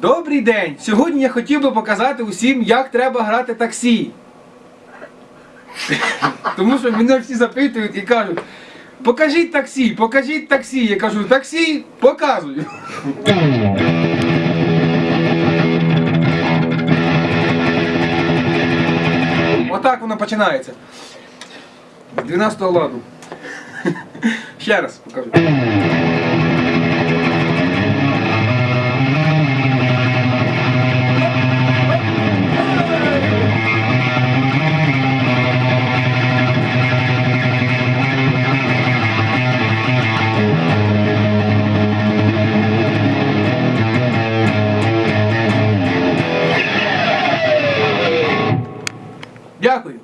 Добрий день! Сьогодні я хотів би показати усім, як треба грати таксі. Тому що мене всі запитують і кажуть, покажіть таксі, покажіть таксі. Я кажу, таксі, показую. Отак воно починається. З 12 ладу. Ще раз покажу. Дякую.